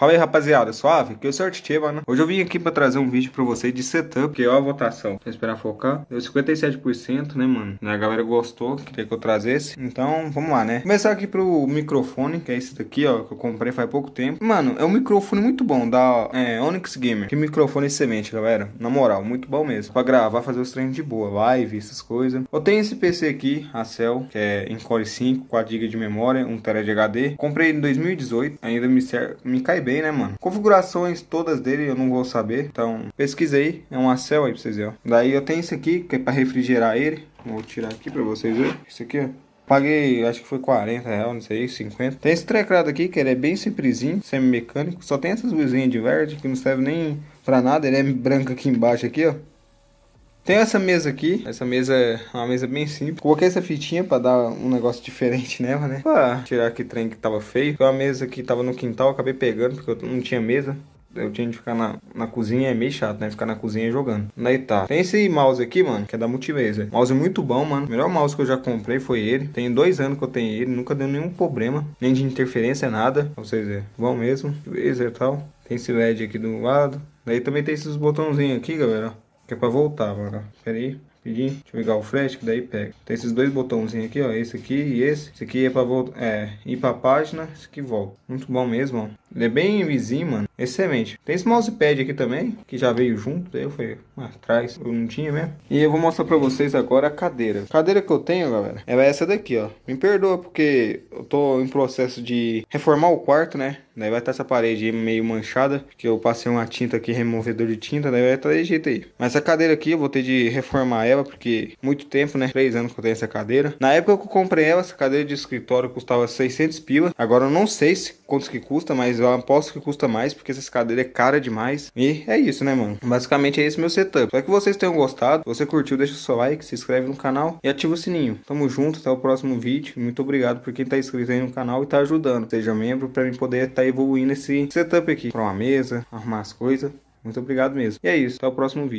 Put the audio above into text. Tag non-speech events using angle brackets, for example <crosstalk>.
Fala aí, rapaziada, suave? Eu sou o mano. Hoje eu vim aqui pra trazer um vídeo pra vocês de setup, que é a votação. Vou esperar focar. Deu 57%, né, mano? A galera gostou, queria que eu trazesse. Então, vamos lá, né? Começar aqui pro microfone, que é esse daqui, ó, que eu comprei faz pouco tempo. Mano, é um microfone muito bom, da é, Onyx Gamer. Que microfone excelente, galera. Na moral, muito bom mesmo. Pra gravar, fazer os treinos de boa, live, essas coisas. Eu tenho esse PC aqui, a Cell, que é em Core 5, 4GB de memória, 1TB de HD. Comprei em 2018, ainda me, me cai bem bem, né, mano? Configurações todas dele eu não vou saber, então pesquisei, é um Acel aí pra vocês verem, ó. Daí eu tenho esse aqui, que é pra refrigerar ele, vou tirar aqui pra vocês verem, esse aqui, ó. Paguei, acho que foi 40 reais, não sei, 50. Tem esse treclado aqui, que ele é bem simplesinho, semi-mecânico. Só tem essas luzinhas de verde, que não serve nem pra nada. Ele é branco aqui embaixo, aqui, ó. Tem essa mesa aqui, essa mesa é uma mesa bem simples. Coloquei essa fitinha pra dar um negócio diferente <laughs> nela, né? Pra tirar aquele trem que tava feio. Foi a mesa que tava no quintal, acabei pegando porque eu não tinha mesa. Eu tinha de ficar na, na cozinha, é meio chato, né? Ficar na cozinha jogando. Daí tá. Tem esse mouse aqui, mano, que é da Multilaser. Mouse muito bom, mano. O melhor mouse que eu já comprei foi ele. Tem dois anos que eu tenho ele. Nunca deu nenhum problema. Nem de interferência, nada. Pra vocês verem. Bom mesmo. Laser e tal. Tem esse LED aqui do lado. Daí também tem esses botãozinhos aqui, galera. Que é pra voltar, mano. Pera aí. Pedir, deixa eu ligar o flash que daí pega. Tem esses dois botãozinhos aqui, ó. Esse aqui e esse. Esse aqui é pra voltar. É, ir pra página. Esse aqui volta. Muito bom mesmo, ó. Ele é bem vizinho, mano. Excelente. Tem esse mousepad aqui também, que já veio junto. Daí eu fui atrás, eu não tinha mesmo. E eu vou mostrar pra vocês agora a cadeira. A cadeira que eu tenho, galera, é essa daqui, ó. Me perdoa porque eu tô em processo de reformar o quarto, né? Daí vai estar essa parede meio manchada, que eu passei uma tinta aqui, removedor de tinta, daí vai estar desse jeito aí. Mas essa cadeira aqui eu vou ter de reformar ela, porque muito tempo, né? Três anos que eu tenho essa cadeira. Na época que eu comprei ela, essa cadeira de escritório custava 600 pila. Agora eu não sei se, quantos que custa, mas eu aposto que custa mais, porque essa cadeira é cara demais. E é isso, né, mano? Basicamente é esse meu setup. Espero que vocês tenham gostado. Se você curtiu, deixa o seu like, se inscreve no canal e ativa o sininho. Tamo junto, até o próximo vídeo. Muito obrigado por quem tá inscrito aí no canal e tá ajudando. Seja membro para mim poder estar tá evoluindo esse setup aqui. Pra uma mesa, arrumar as coisas. Muito obrigado mesmo. E é isso, até o próximo vídeo.